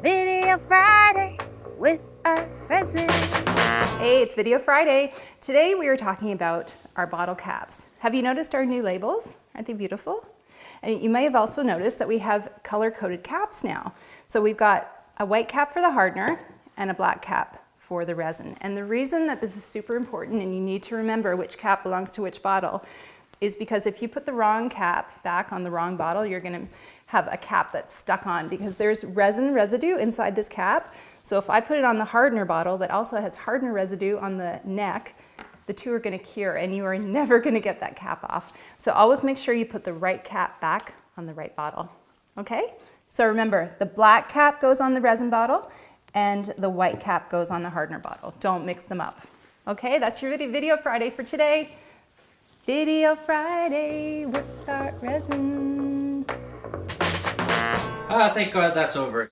Video Friday with a resin. Hey, it's Video Friday. Today we are talking about our bottle caps. Have you noticed our new labels? Aren't they beautiful? And you may have also noticed that we have color-coded caps now. So we've got a white cap for the hardener and a black cap for the resin. And the reason that this is super important and you need to remember which cap belongs to which bottle is because if you put the wrong cap back on the wrong bottle, you're gonna have a cap that's stuck on because there's resin residue inside this cap. So if I put it on the hardener bottle that also has hardener residue on the neck, the two are gonna cure and you are never gonna get that cap off. So always make sure you put the right cap back on the right bottle, okay? So remember, the black cap goes on the resin bottle and the white cap goes on the hardener bottle. Don't mix them up. Okay, that's your video Friday for today. Video Friday with Art Resin. Ah, thank God that's over.